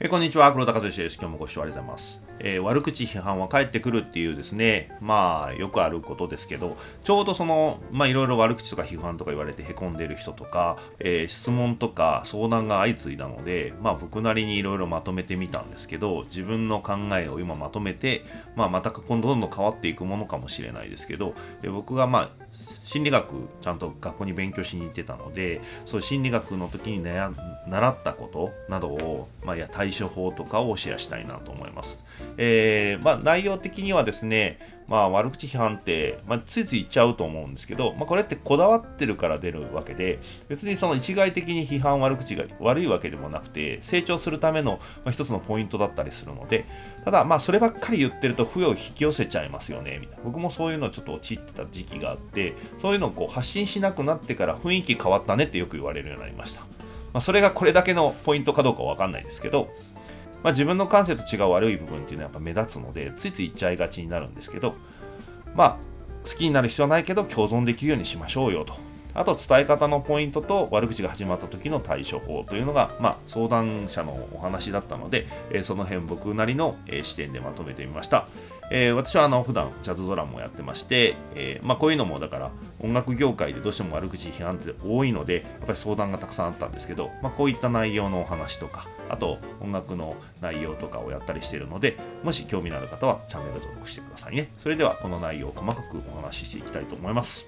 えーこんにちは。黒田和之です。今日もご視聴ありがとうございます、えー悪口批判は返ってくるっていうですね。まあよくあることですけどちょうどそのまあいろいろ悪口とか批判とか言われてへこんでる人とか、えー質問とか相談が相次いだのでまあ僕なりにいろいろまとめてみたんですけど自分の考えを今まとめて、まあ、また今度どんどん変わっていくものかもしれないですけどで僕がまあ心理学ちゃんと学校に勉強しに行ってたのでそういう心理学の時に習ったことなどを、まあ、いや対処法とかをシェアしたいなと思います。えーまあ、内容的にはですね、まあ、悪口批判って、まあ、ついつい言っちゃうと思うんですけど、まあ、これってこだわってるから出るわけで別にその一概的に批判悪口が悪いわけでもなくて成長するための、まあ、一つのポイントだったりするのでただまあそればっかり言ってると不要を引き寄せちゃいますよねみたいな僕もそういうのちょっと陥ってた時期があってそういうのをこう発信しなくなってから雰囲気変わったねってよく言われるようになりました、まあ、それがこれだけのポイントかどうかわかんないですけどまあ、自分の感性と違う悪い部分っていうのはやっぱ目立つのでついつい言っちゃいがちになるんですけどまあ好きになる必要はないけど共存できるようにしましょうよと。あと伝え方のポイントと悪口が始まった時の対処法というのが、まあ、相談者のお話だったので、えその辺僕なりの、え視点でまとめてみました、えー私はあの普段ジャズドラムをやってまして、えーまあ、こういうのもだから音楽業界でどうしても悪口批判って多いのでやっぱり相談がたくさんあったんですけど、まあ、こういった内容のお話とかあと音楽の内容とかをやったりしているのでもし興味のある方はチャンネル登録してくださいねそれではこの内容を細かくお話ししていきたいと思います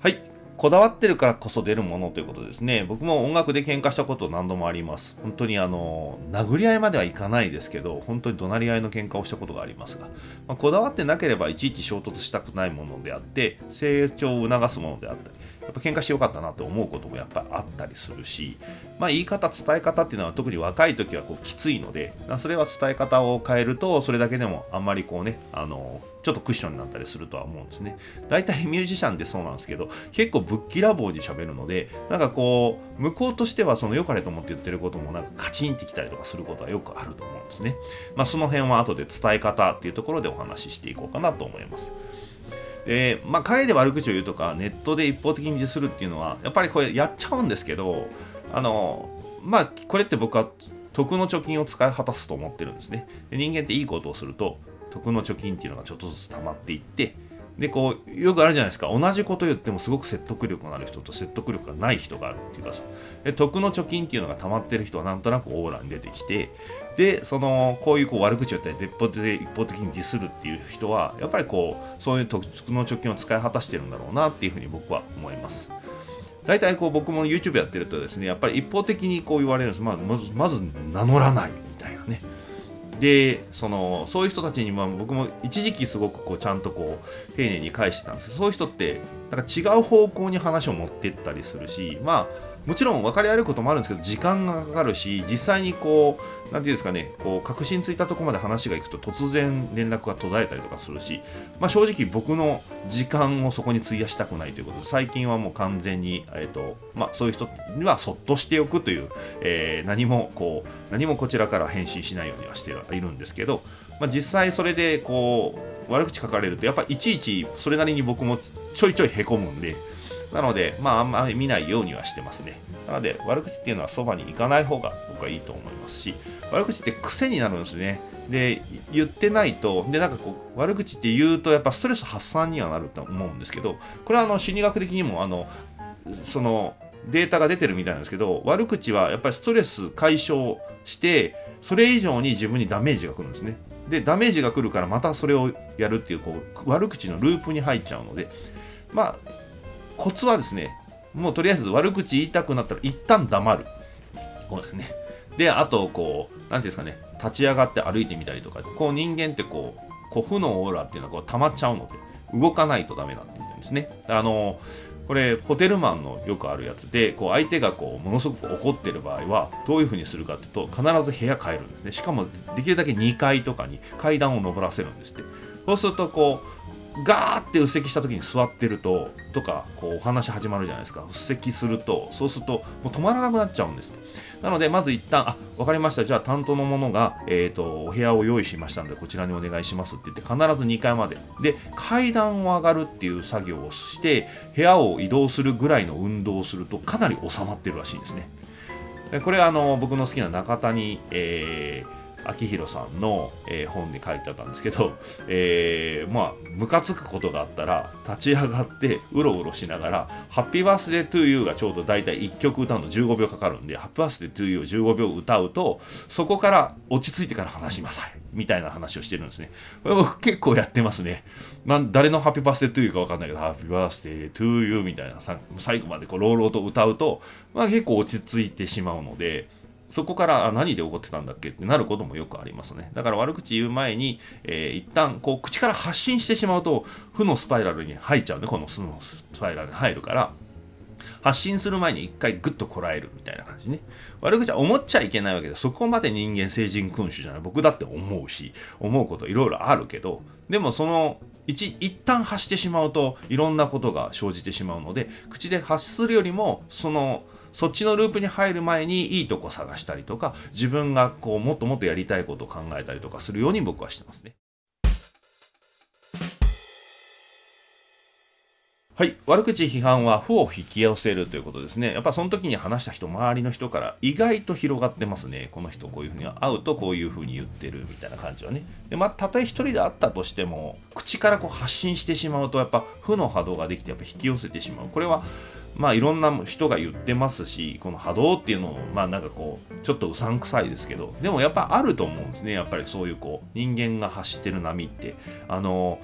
はい。こだわってるからこそ出るものということですね。僕も音楽で喧嘩したこと何度もあります。本当にあの、殴り合いまではいかないですけど、本当に怒鳴り合いの喧嘩をしたことがありますが、まあこだわってなければいちいち衝突したくないものであって、成長を促すものであったり、やっぱ喧嘩してよかったなと思うこともやっぱあったりするし、まあ、言い方、伝え方っていうのは特に若い時はこうきついので、それは伝え方を変えると、それだけでもあんまりこうね、あの、ちょっとクッションになったりするとは思うんですね。大体ミュージシャンってそうなんですけど、結構ぶっきらぼうに喋るので、なんかこう、向こうとしてはその良かれと思って言ってることもなんかカチンってきたりとかすることはよくあると思うんですね。まあその辺は後で伝え方っていうところでお話ししていこうかなと思います。で、まあ、陰で悪口を言うとか、ネットで一方的にディスるっていうのは、やっぱりこれやっちゃうんですけど、あの、まあ、これって僕は徳の貯金を使い果たすと思ってるんですね。で人間っていいことをすると、徳の貯金っていうのがちょっとずつ溜まっていって、で、こう、よくあるじゃないですか。同じこと言ってもすごく説得力のある人と説得力がない人があるっていうか、で徳の貯金っていうのが溜まってる人はなんとなくオーラに出てきて、で、その、こういうこう悪口を言ったり、一方的で一方的にディスるっていう人は、やっぱりこう、そういう徳の貯金を使い果たしてるんだろうなっていうふうに僕は思います。大体こう僕も YouTube やってるとですね、やっぱり一方的にこう言われるんです。まあ、まずまず名乗らないみたいなね。でそのそういう人たちにまあ僕も一時期すごくこうちゃんとこう丁寧に返してたんですけどそういう人ってなんか違う方向に話を持ってったりするしまあもちろん分かり合えることもあるんですけど時間がかかるし実際にこうなんていうんですかねこう確信ついたとこまで話がいくと突然連絡が途絶えたりとかするし、まあ、正直僕の時間をそこに費やしたくないということで最近はもう完全に、えーとまあ、そういう人にはそっとしておくという、えー何もこう何もこちらから返信しないようにはしているんですけど、まあ、実際それでこう悪口書かれるとやっぱいちいちそれなりに僕もちょいちょいへこむんでなので、まあ、あんまり見ないようにはしてますね。なので、悪口っていうのはそばに行かない方が僕はいいと思いますし、悪口って癖になるんですね。で、言ってないと、で、なんかこう、悪口って言うと、やっぱストレス発散にはなると思うんですけど、これはあの心理学的にも、あの、その、データが出てるみたいなんですけど、悪口はやっぱりストレス解消して、それ以上に自分にダメージが来るんですね。で、ダメージが来るからまたそれをやるっていう、こう、悪口のループに入っちゃうので、まあ、コツはですね、もうとりあえず悪口言いたくなったら一旦黙る。こうですね。で、あと、こう、なんていうんですかね、立ち上がって歩いてみたりとか、こう人間ってこう、こう負のオーラっていうのはこう溜まっちゃうので、動かないとダメなんて言うんですね。あの、これ、ホテルマンのよくあるやつで、こう相手がこうものすごく怒ってる場合は、どういうふうにするかっていうと、必ず部屋変えるんですね。しかも、できるだけ2階とかに階段を登らせるんですって。そうすると、こう、ガーってうっせした時に座ってるととかこうお話始まるじゃないですか。うっせするとそうするともう止まらなくなっちゃうんです。なのでまず一旦あ分かりました。じゃあ担当の者が、えーと、お部屋を用意しましたのでこちらにお願いしますって言って必ず2階まで。で階段を上がるっていう作業をして部屋を移動するぐらいの運動をするとかなり収まってるらしいんですね。これはあの僕の好きな中谷、えー秋広さんの、えー、本に書いてあったんですけど、えー、まあムカつくことがあったら立ち上がってうろうろしながら「ハッピーバースデートゥーユー」がちょうど大体1曲歌うの15秒かかるんで「ハッピーバースデートゥーユー」を15秒歌うとそこから落ち着いてから話しなさいみたいな話をしてるんですね。これ僕結構やってますね。まあ、誰のハッピーバースデートゥーユーか分かんないけど「ハッピーバースデートゥーユー」みたいな最後までこう朗々と歌うと、まあ、結構落ち着いてしまうので。そこから何で怒ってたんだっけってなることもよくありますね。だから悪口言う前に、えー、一旦こう口から発信してしまうと負のスパイラルに入っちゃうね。この負のスパイラルに入るから、発信する前に一回グッとこらえるみたいな感じね。悪口は思っちゃいけないわけで、そこまで人間成人君主じゃない。僕だって思うし、思うこといろいろあるけど、でもその一一旦発してしまうといろんなことが生じてしまうので口で発するよりもそのそっちのループに入る前にいいとこ探したりとか自分がこうもっともっとやりたいことを考えたりとかするように僕はしてますね。はい。悪口批判は負を引き寄せるということですね。やっぱその時に話した人、周りの人から意外と広がってますね。この人こういうふうに会うとこういうふうに言ってるみたいな感じはね。で、まあ、たとえ一人であったとしても、口からこう発信してしまうと、やっぱ負の波動ができて、やっぱ引き寄せてしまう。これは、まあいろんな人が言ってますし、この波動っていうのを、まあなんかこう、ちょっとうさんくさいですけど、でもやっぱあると思うんですね。やっぱりそういうこう、人間が走ってる波って。あの、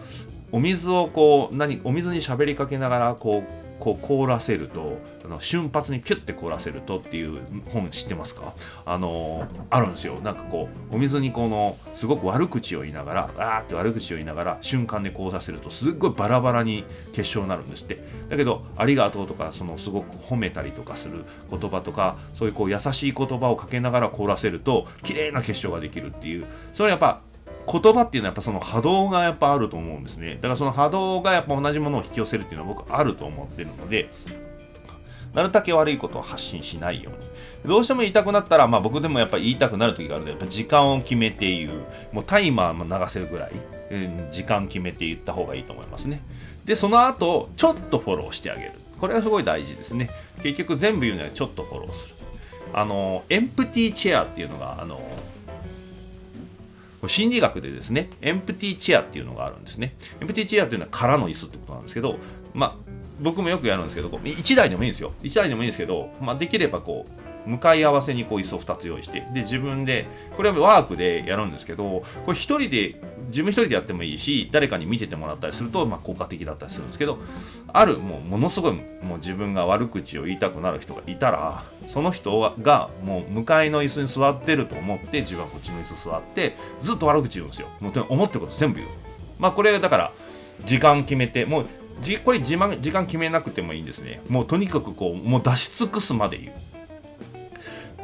お水をこう、何、お水に喋りかけながら、こう、こう凍らせるとあの瞬発にキュッて凍らせるとっていう本知ってますか？あのあるんですよ。なんかこうお水にこのすごく悪口を言いながらあーって悪口を言いながら瞬間で凍らせるとすっごいバラバラに結晶になるんですって。だけどありがとうとかそのすごく褒めたりとかする言葉とかそういうこう優しい言葉をかけながら凍らせると綺麗な結晶ができるっていう。それはやっぱ言葉っていうのはやっぱその波動がやっぱあると思うんですね。だからその波動がやっぱ同じものを引き寄せるっていうのは僕あると思ってるので、なるだけ悪いことを発信しないように。どうしても言いたくなったら、まあ僕でもやっぱり言いたくなる時があるので、やっぱ時間を決めて言う。もうタイマーも流せるぐらい、え時間決めて言った方がいいと思いますね。で、その後、ちょっとフォローしてあげる。これはすごい大事ですね。結局全部言うのはちょっとフォローする。あの、エンプティーチェアっていうのが、あの、心理学でですね、エンプティーチェアっていうのがあるんですね。エンプティーチェアっていうのは空の椅子ってことなんですけど、まあ、僕もよくやるんですけど、1台でもいいんですよ。1台でもいいんですけど、まあ、できればこう、向かい合わせにこう椅子を2つ用意してで自分でこれはワークでやるんですけどこれ1人で自分1人でやってもいいし誰かに見ててもらったりすると、まあ、効果的だったりするんですけどあるもうものすごいもう自分が悪口を言いたくなる人がいたらその人がもう向かいの椅子に座ってると思って自分はこっちの椅子座ってずっと悪口言うんですよ。もう思ってること全部言う。まあこれだから時間決めてもうこれ時間決めなくてもいいんですね。もうとにかくこうもう出し尽くすまで言う。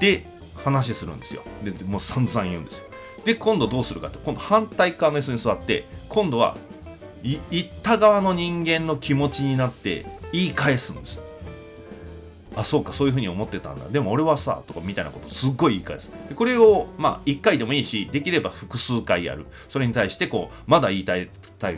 で話するんですよ。でもう散々言うんですよ。で今度どうするかって今度反対側の椅子に座って今度は言った側の人間の気持ちになって言い返すんですあそうかそういうふうに思ってたんだ。でも俺はさとかみたいなことすっごい言い返す。でこれをまあ1回でもいいしできれば複数回やる。それに対してこうまだ言いたい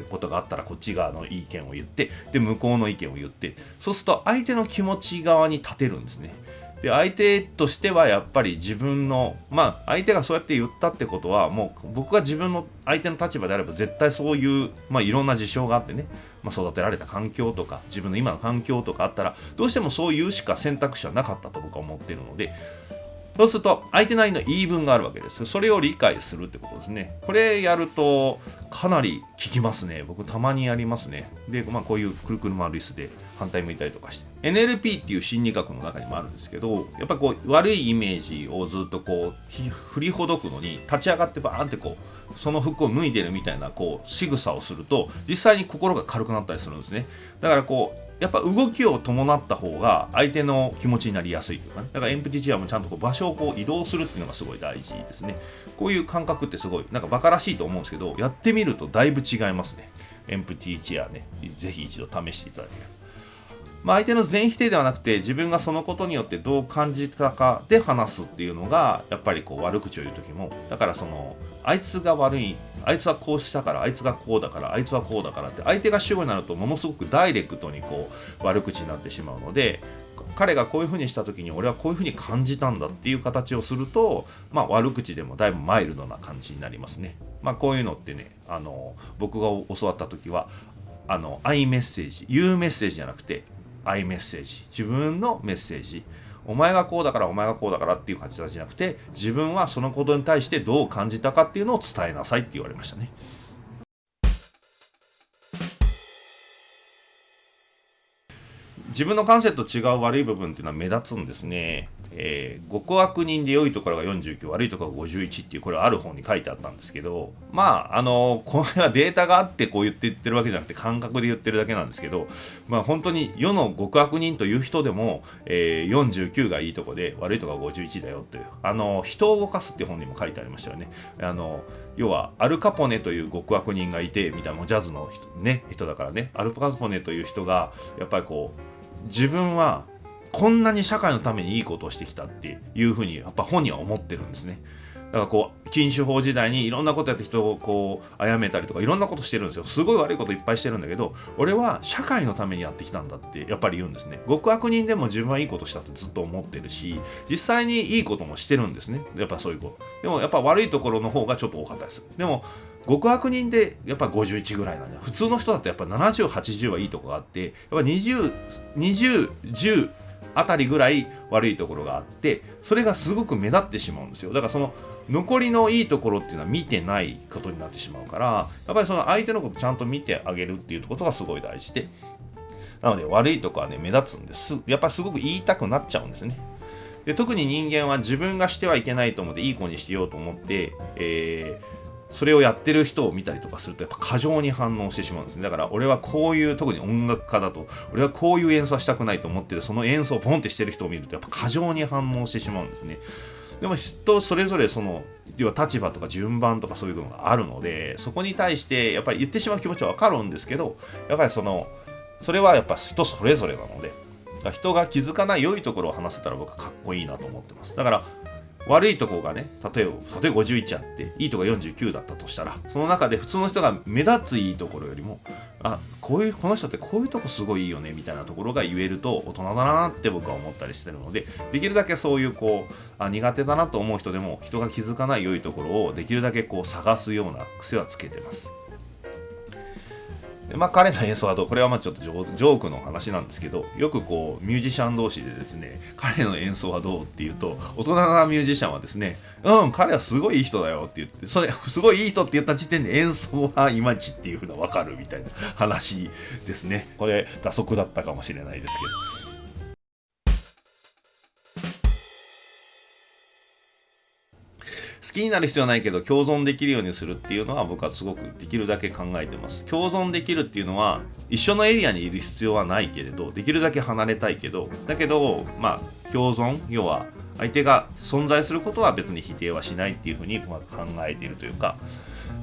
ことがあったらこっち側の意見を言ってで向こうの意見を言ってそうすると相手の気持ち側に立てるんですね。で相手としてはやっぱり自分のまあ相手がそうやって言ったってことはもう僕が自分の相手の立場であれば絶対そういう、まあ、いろんな事象があってね、まあ、育てられた環境とか自分の今の環境とかあったらどうしてもそういうしか選択肢はなかったと僕は思ってるのでそうすると相手なりの言い分があるわけです。それを理解するってことですね。これやるとかなり効きますね。僕たまにやりますね。で、まあこういうくるくる回る椅子で反対向いたりとかして。NLP っていう心理学の中にもあるんですけど、やっぱこう悪いイメージをずっとこう振りほどくのに立ち上がってバーンってこうその服を脱いでるみたいなこう仕草をすると実際に心が軽くなったりするんですね。だからこうやっぱ動きを伴った方が相手の気持ちになりやすいというかね。だからエンプティチェアもちゃんとこう場所をこう移動するっていうのがすごい大事ですね。こういう感覚ってすごいなんかバカらしいと思うんですけどやってみるとだいぶ違いますね。エンプティチェアね。ぜひ一度試していただければ。まあ、相手の全否定ではなくて自分がそのことによってどう感じたかで話すっていうのがやっぱりこう悪口を言う時もだからそのあいつが悪いあいつはこうしたからあいつがこうだからあいつはこうだからって相手が主語になるとものすごくダイレクトにこう悪口になってしまうので彼がこういうふうにした時に俺はこういうふうに感じたんだっていう形をすると、まあ、悪口でもだいぶマイルドな感じになりますね。まあ、こういうのってねあの僕が教わった時はあのアイメッセージ言うメッセージじゃなくてアイメッセージ自分のメッセージお前がこうだからお前がこうだからっていう感じじゃなくて自分はそのことに対してどう感じたかっていうのを伝えなさいって言われましたね。自分の感性と違う悪い部分っていうのは目立つんですね。えー、極悪人で良いところが49悪いところが51っていうこれはある本に書いてあったんですけどまああのこれはデータがあってこう言って言ってるわけじゃなくて感覚で言ってるだけなんですけどまあ本当に世の極悪人という人でも、えー、49がいいとこで悪いところが51だよというあの人を動かすっていう本にも書いてありましたよねあの要はアルカポネという極悪人がいてみたいなジャズの人,、ね、人だからねアルカポネという人がやっぱりこう自分はこんなに社会のためにいいことをしてきたっていうふうにやっぱ本人は思ってるんですね。だからこう禁酒法時代にいろんなことやって人をこう殺めたりとかいろんなことしてるんですよ。すごい悪いこといっぱいしてるんだけど俺は社会のためにやってきたんだってやっぱり言うんですね。極悪人でも自分はいいことしたってずっと思ってるし実際にいいこともしてるんですね。やっぱそういうことでもやっぱ悪いところの方がちょっと多かったです。でも極悪人でやっぱ51ぐらいなんだ普通の人だとやっぱ7080はいいとこがあってやっぱ202010あたりぐらい悪いところがあってそれがすごく目立ってしまうんですよ。だからその残りのいいところっていうのは見てないことになってしまうからやっぱりその相手のことちゃんと見てあげるっていうことがすごい大事で。なので悪いとこはね目立つんです。やっぱりすごく言いたくなっちゃうんですね。で特に人間は自分がしてはいけないと思っていい子にしてようと思って、えーそれをやってる人を見たりとかするとやっぱ過剰に反応してしまうんですね。だから俺はこういう特に音楽家だと俺はこういう演奏はしたくないと思ってる。その演奏をポンってしてる人を見るとやっぱ過剰に反応してしまうんですね。でも人それぞれその要は立場とか順番とかそういうのがあるのでそこに対してやっぱり言ってしまう気持ちはわかるんですけどやっぱりそのそれはやっぱ人それぞれなので人が気づかない良いところを話せたら僕かっこいいなと思ってます。だから悪いとこがね例えば例えば51あっていいとこ49だったとしたらその中で普通の人が目立ついいところよりもあこういうこの人ってこういうとこすごいいいよねみたいなところが言えると大人だなって僕は思ったりしてるのでできるだけそういうこうあ苦手だなと思う人でも人が気づかない良いところをできるだけこう探すような癖はつけてます。でまあ、彼の演奏はどうこれはまあちょっとジョークの話なんですけどよくこうミュージシャン同士でですね彼の演奏はどうっていうと大人なミュージシャンはですねうん彼はすごいいい人だよって言ってそれすごいいい人って言った時点で演奏はいまいちっていうふうな分かるみたいな話ですね。これ打足だったかもしれないですけど。好きになる必要はないけど共存できるようにするっていうのは僕はすごくできるだけ考えてます。共存できるっていうのは一緒のエリアにいる必要はないけれどできるだけ離れたいけどだけどまあ共存要は相手が存在することは別に否定はしないっていうふうに考えているというか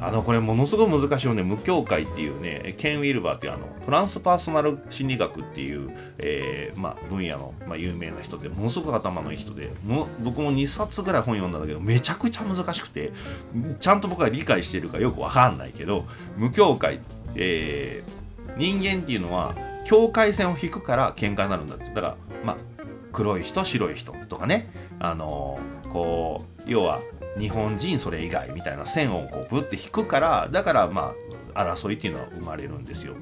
あのこれものすごい難しいよね。無境界っていうねケン・ウィルバーっていうあのトランスパーソナル心理学っていう、えーまあ、分野の、まあ、有名な人でものすごく頭のいい人でも僕も2冊ぐらい本読んだんだけどめちゃくちゃ難しくてちゃんと僕は理解してるかよくわかんないけど無境界、えー、人間っていうのは境界線を引くから喧嘩になるんだって。だからまあ黒い人白い人とかね。あのー、こう要は日本人それ以外みたいな線をこうブって引くからだからまあ争いっていうのは生まれるんですよ。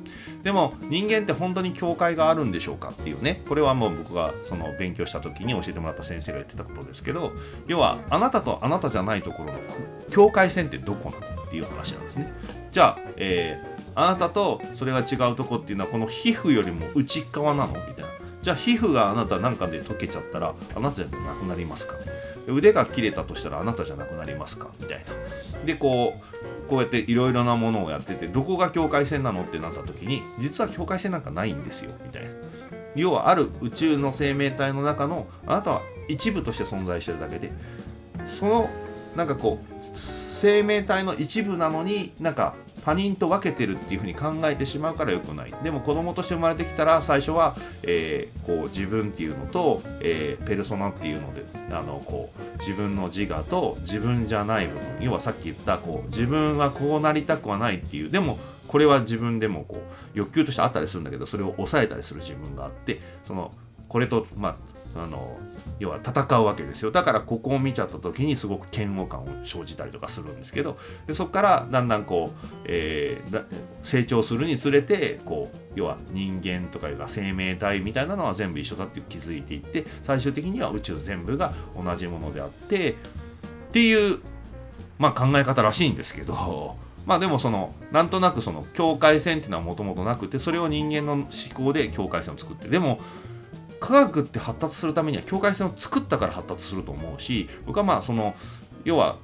でも人間って本当に境界があるんでしょうかっていうね。これはもう僕がその勉強した時に教えてもらった先生が言ってたことですけど要はあなたとあなたじゃないところの境界線ってどこなのっていう話なんですね。じゃあ、えー、あなたとそれが違うとこっていうのはこの皮膚よりも内側なの？みたいな。じゃあ皮膚があなたなんかで溶けちゃったらあなたじゃなくなりますか？腕が切れたとしたらあなたじゃなくなりますか？みたいな。でこうこうやっていろいろなものをやっててどこが境界線なの？ってなった時に実は境界線なんかないんですよ。みたいな。要はある宇宙の生命体の中のあなたは一部として存在してるだけでそのなんかこう生命体の一部なのになんか他人と分けてるっていうふうに考えてしまうから良くない。でも子供として生まれてきたら最初は、えー、こう自分っていうのと、えー、ペルソナっていうのであのこう自分の自我と自分じゃない部分。要はさっき言ったこう自分はこうなりたくはないっていう。でもこれは自分でもこう欲求としてあったりするんだけどそれを抑えたりする自分があってそのこれとまああの要は戦うわけですよだからここを見ちゃった時にすごく嫌悪感を生じたりとかするんですけどでそこからだんだんこう、えー、成長するにつれてこう要は人間とかいうか生命体みたいなのは全部一緒だって気づいていって最終的には宇宙全部が同じものであってっていう、まあ、考え方らしいんですけど。まあでもそのなんとなくその境界線っていうのはもともとなくてそれを人間の思考で境界線を作ってでも科学って発達するためには境界線を作ったから発達すると思うし僕はまあその要は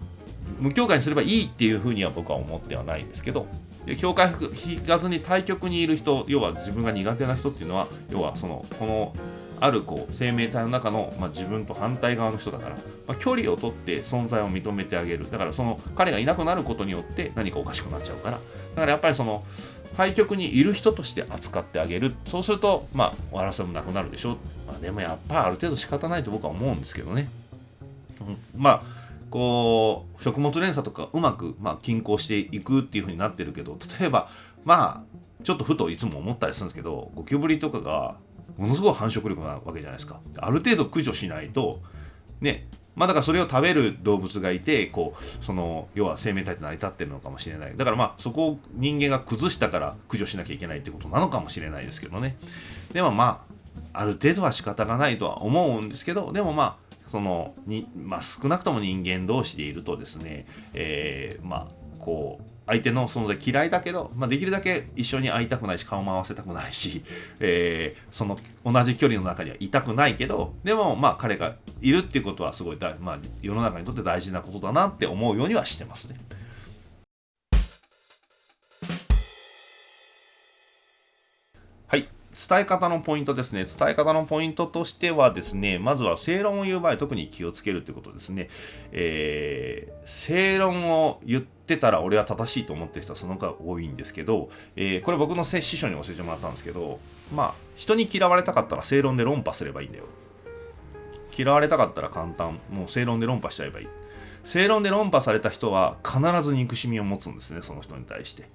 無境界にすればいいっていうふうには僕は思ってはないんですけどで境界引かずに対極にいる人要は自分が苦手な人っていうのは要はそのこのあるこう生命体の中の、まあ、自分と反対側の人だから、まあ、距離を取って存在を認めてあげる。だからその彼がいなくなることによって何かおかしくなっちゃうから。だからやっぱりその対局にいる人として扱ってあげる。そうするとまあ争いもなくなるでしょ、まあ、でもやっぱある程度仕方ないと僕は思うんですけどね、うん、まあこう食物連鎖とかうまく、まあ、均衡していくっていう風になってるけど例えばまあちょっとふといつも思ったりするんですけどゴキブリとかがものすごい繁殖力なわけじゃないですか。ある程度駆除しないとねまあだからそれを食べる動物がいてこうその要は生命体って成り立ってるのかもしれない。だからまあそこを人間が崩したから駆除しなきゃいけないってことなのかもしれないですけどね。でもまあある程度は仕方がないとは思うんですけどでもまあそのに、まあ、少なくとも人間同士でいるとですね、えー、まあこう相手の存在嫌いだけど、まあ、できるだけ一緒に会いたくないし顔も合わせたくないし、えー、その同じ距離の中にはいたくないけどでもまあ彼がいるっていうことはすごい大、まあ、世の中にとって大事なことだなって思うようにはしてますね。伝え方のポイントですね。伝え方のポイントとしてはですね、まずは正論を言う場合特に気をつけるということですね。えー、正論を言ってたら俺は正しいと思ってる人はその方が多いんですけど、えー、これ僕の師匠に教えてもらったんですけど、まあ、人に嫌われたかったら正論で論破すればいいんだよ。嫌われたかったら簡単。もう正論で論破しちゃえばいい。正論で論破された人は必ず憎しみを持つんですね、その人に対して。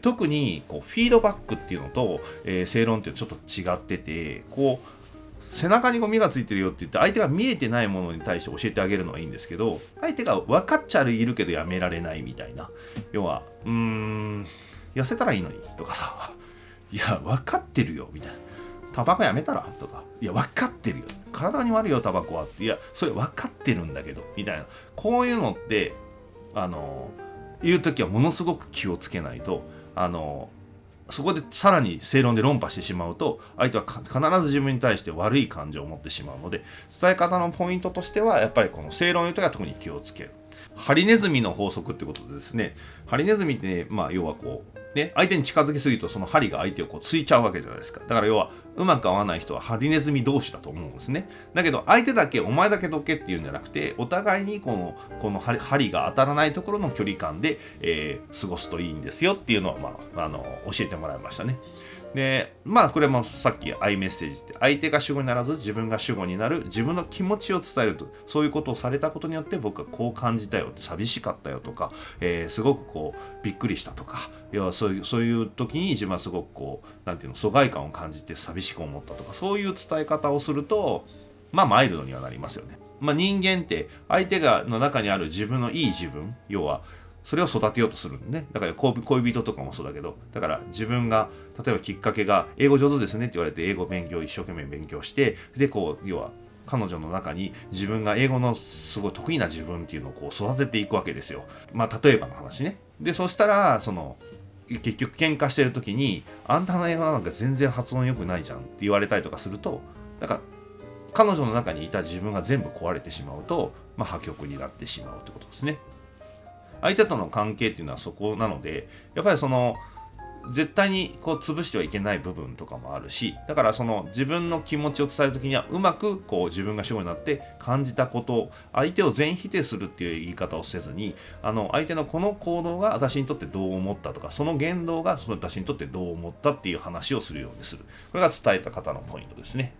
特にこうフィードバックっていうのと、えー、正論っていうのはちょっと違っててこう背中にゴミがついてるよって言って相手が見えてないものに対して教えてあげるのはいいんですけど相手が分かっちゃいるけどやめられないみたいな。要はうーん痩せたらいいのにとかさ。いや分かってるよみたいな。タバコやめたら？とか。いや分かってるよ。体に悪いよタバコは。いやそれ分かってるんだけどみたいな。こういうのってあの言う時はものすごく気をつけないとあのそこでさらに正論で論破してしまうと相手は必ず自分に対して悪い感情を持ってしまうので伝え方のポイントとしてはやっぱりこの正論言う時は特に気をつける。ハリネズミの法則ってことでですねハリネズミって、ねまあ、要はこうね、相手に近づきすぎるとその針が相手をこうついちゃうわけじゃないですか。だから要はうまく合わない人はハリネズミ同士だと思うんですね。だけど相手だけお前だけどけっていうんじゃなくてお互いにこのこの針が当たらないところの距離感で、えー、過ごすといいんですよっていうのを、まあ、あの教えてもらいましたね。でまあこれもさっき i メッセージって相手が主語にならず自分が主語になる自分の気持ちを伝えるとそういうことをされたことによって僕はこう感じたよ寂しかったよとか、えー、すごくこうびっくりしたとか要はそういうそういう時に自分はすごくこう何て言うの疎外感を感じて寂しく思ったとかそういう伝え方をするとまあマイルドにはなりますよね。まあ、人間って相手がの中にある自分のいい自分要はそれを育てようとするんね。だから恋人とかもそうだけど、だから自分が、例えばきっかけが、英語上手ですねって言われて、英語勉強、一生懸命勉強して、で、こう、要は、彼女の中に自分が英語のすごい得意な自分っていうのをこう育てていくわけですよ。まあ、例えばの話ね。で、そしたら、その、結局喧嘩してる時に、あんたの英語なんか全然発音良くないじゃんって言われたりとかすると、なんか、彼女の中にいた自分が全部壊れてしまうと、まあ、破局になってしまうってことですね。相手との関係っていうのはそこなのでやっぱりその絶対にこう潰してはいけない部分とかもあるしだからその自分の気持ちを伝える時にはうまくこう自分が主語になって感じたこと相手を全否定するっていう言い方をせずにあの相手のこの行動が私にとってどう思ったとかその言動がその私にとってどう思ったっていう話をするようにするこれが伝えた方のポイントですね。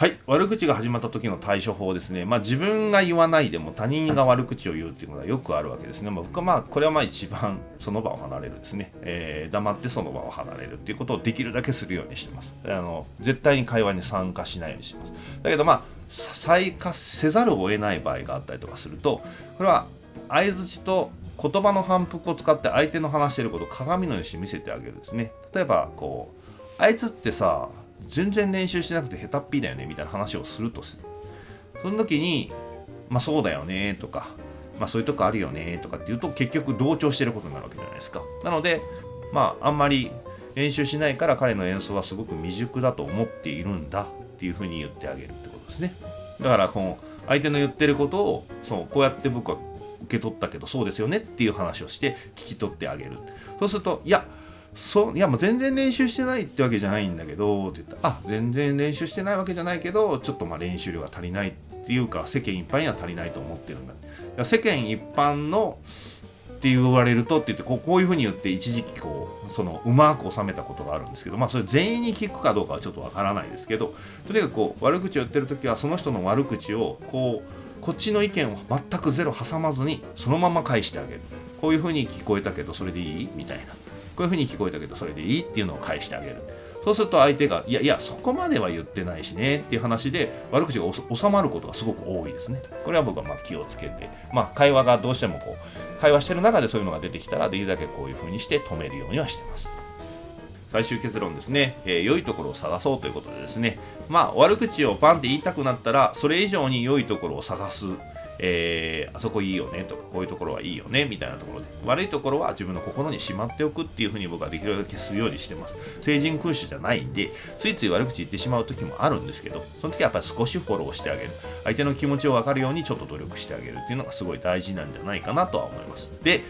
はい、悪口が始まった時の対処法ですね、まあ、自分が言わないでも他人が悪口を言うっていうのはよくあるわけですね、まあ、僕はまあこれはまあ一番その場を離れるですね、えー、黙ってその場を離れるっていうことをできるだけするようにしてます。あの絶対に会話に参加しないようにします。だけどまあ再加せざるを得ない場合があったりとかするとこれは相づちと言葉の反復を使って相手の話してることを鏡のようにして見せてあげるですね。例えばこうあいつってさ全然練習してなくて下手っぴだよねみたいな話をするとすその時にまあそうだよねとかまあそういうとこあるよねとかって言うと結局同調してることになるわけじゃないですか。なのでまああんまり練習しないから彼の演奏はすごく未熟だと思っているんだっていうふうに言ってあげるってことですね。だからこの相手の言ってることをそうこうやって僕は受け取ったけどそうですよねっていう話をして聞き取ってあげる。そうするといやそいやもう全然練習してないってわけじゃないんだけどって言った。らあ全然練習してないわけじゃないけどちょっとまあ練習量が足りないっていうか世間一般には足りないと思ってるんだ。世間一般のって言われるとって言ってこうこういうふうに言って一時期こうそのうまく収めたことがあるんですけどまあそれ全員に聞くかどうかはちょっとわからないですけどとにかくこう悪口を言ってる時はその人の悪口をこうこっちの意見を全くゼロ挟まずにそのまま返してあげる。こういうふうに聞こえたけどそれでいい？みたいな。こういうふうに聞こえたけどそれでいいっていうのを返してあげる。そうすると相手がいやいやそこまでは言ってないしねっていう話で悪口が収まることがすごく多いですね。これは僕はま気をつけて。まあ会話がどうしてもこう会話してる中でそういうのが出てきたらできるだけこういうふうにして止めるようにはしてます。最終結論ですね、えー、良いところを探そうということでですね。まあ悪口をパンって言いたくなったらそれ以上に良いところを探す。えー、あそこいいよねとかこういうところはいいよねみたいなところで悪いところは自分の心にしまっておくっていうふうに僕はできるだけするようにしてます。成人君主じゃないんでついつい悪口言ってしまう時もあるんですけどその時はやっぱり少しフォローしてあげる。相手の気持ちを分かるようにちょっと努力してあげるっていうのがすごい大事なんじゃないかなとは思います。で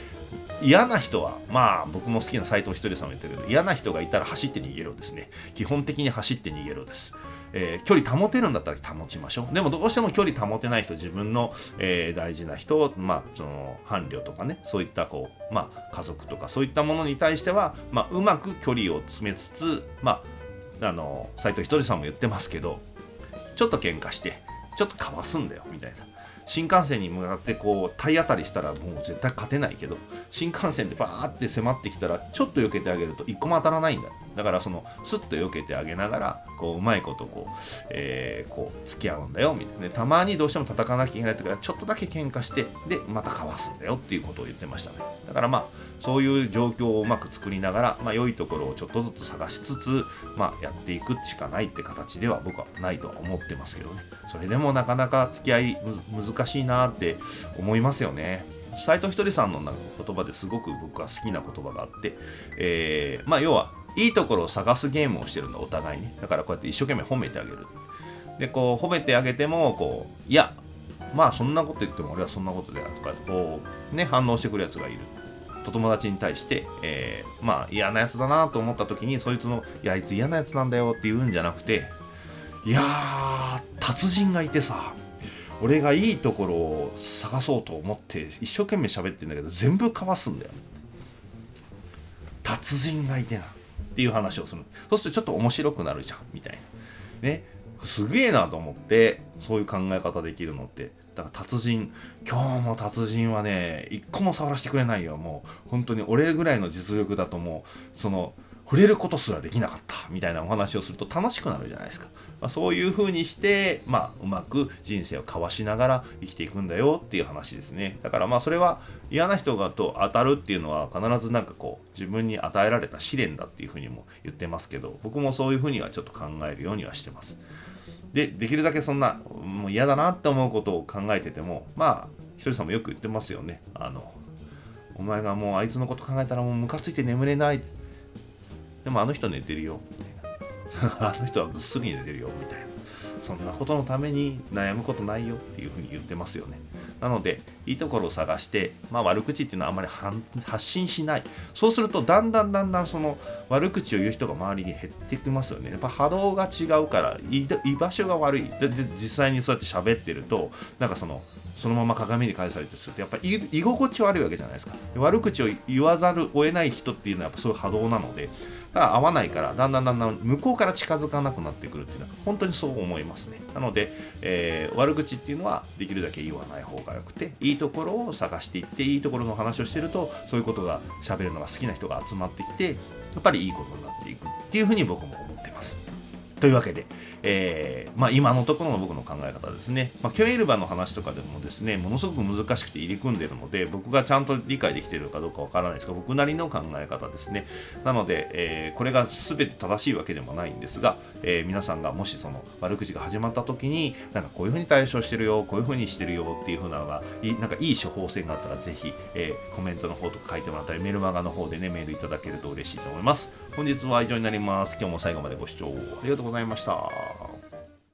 嫌な人はまあ僕も好きな斎藤ひとりさんも言ってるけど嫌な人がいたら走って逃げろですね。基本的に走って逃げろです。えー、距離保てるんだったら保ちましょう。でもどうしても距離保てない人、自分の、えー、大事な人、まあ、その伴侶とかね、そういったこう、まあ、家族とかそういったものに対しては、まあ、うまく距離を詰めつつ、まあ、あの、斎藤ひとりさんも言ってますけど、ちょっと喧嘩して、ちょっとかわすんだよ、みたいな。新幹線に向かってこう体当たりしたらもう絶対勝てないけど新幹線でバーって迫ってきたらちょっと避けてあげると1個も当たらないんだだからそのスッと避けてあげながらこううまいことこう,、えー、こう付き合うんだよみたいな、たまにどうしても戦わなきゃいけない時はちょっとだけ喧嘩してでまたかわすんだよっていうことを言ってましたね。だからまあそういう状況をうまく作りながら、まあ、良いところをちょっとずつ探しつつ、まあ、やっていくしかないって形では僕はないとは思ってますけどね。それでもなかなか付き合い難しいなって思いますよね。斎藤ひとりさんの言葉ですごく僕は好きな言葉があって、えー、まあ要はいいところを探すゲームをしてるんだお互いに。だからこうやって一生懸命褒めてあげる。でこう褒めてあげてもこういやまあそんなこと言っても俺はそんなことであるとかこうね反応してくるやつがいる。と友達に対して、えー、まあ嫌なやつだなと思った時にそいつの「いやあいつ嫌なやつなんだよ」って言うんじゃなくていやー達人がいてさ俺がいいところを探そうと思って一生懸命喋ってんだけど全部かわすんだよ。達人がいてな。っていう話をする。そうするとちょっと面白くなるじゃんみたいな。ね。すげえなと思ってそういう考え方できるのって。だから達人。今日も達人はね一個も触らせてくれないよ。もう本当に俺ぐらいの実力だともうその触れることすらできなかった。みたいなお話をすると楽しくなるじゃないですか、まあ、そういう風にしてまあうまく人生を交わしながら生きていくんだよっていう話ですね。だからまあそれは嫌な人がと当たるっていうのは必ずなんかこう自分に与えられた試練だっていう風にも言ってますけど僕もそういう風にはちょっと考えるようにはしてます。でできるだけそんなもう嫌だなって思うことを考えててもまあひとりさんもよく言ってますよね。あのお前がもうあいつのこと考えたらもうムカついて眠れない。でもあの人寝てるよ。みたいなあの人はぐっすり寝てるよみたいな。そんなことのために悩むことないよっていうふうに言ってますよね。なのでいいところを探して、まあ、悪口っていうのはあまり発信しない。そうするとだんだんだんだんその悪口を言う人が周りに減ってきますよね。やっぱ波動が違うから居場所が悪い。で実際にそうやって喋ってるとなんかそのそのまま鏡に返されてするとやっぱり居心地悪いわけじゃないですか。悪口を言わざるを得ない人っていうのはやっぱそういう波動なのでだから合わないからだんだんだんだん向こうから近づかなくなってくるっていうのは本当にそう思いますね。なので、えー、悪口っていうのはできるだけ言わない方がよくていいところを探していっていいところの話をしてるとそういうことが喋るのが好きな人が集まってきてやっぱりいいことになっていくっていうふうに僕も思ってます。というわけで、えー、まあ、今のところの僕の考え方ですね、まあ、キョエルバの話とかでもですねものすごく難しくて入り組んでるので僕がちゃんと理解できてるかどうかわからないですが僕なりの考え方ですね。なので、えー、これが全て正しいわけでもないんですが、えー、皆さんがもしその悪口が始まった時になんかこういうふうに対処してるよこういうふうにしてるよっていうふうなのがいなんかいい処方箋があったらぜひ、えコメントの方とか書いてもらったりメルマガの方でねメールいただけると嬉しいと思います。本日は以上になります今日も最後までご視聴ありがとうございました。